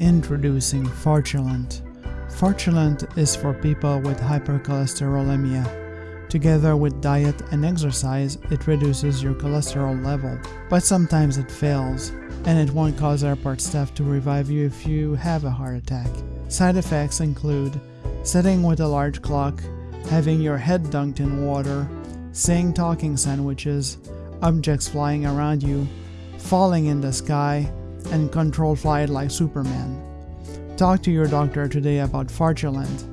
Introducing Fortulent. Fortulent is for people with hypercholesterolemia. Together with diet and exercise, it reduces your cholesterol level. But sometimes it fails, and it won't cause airport staff to revive you if you have a heart attack. Side effects include sitting with a large clock, having your head dunked in water, seeing talking sandwiches, objects flying around you, falling in the sky, and control flight like Superman. Talk to your doctor today about Fortulent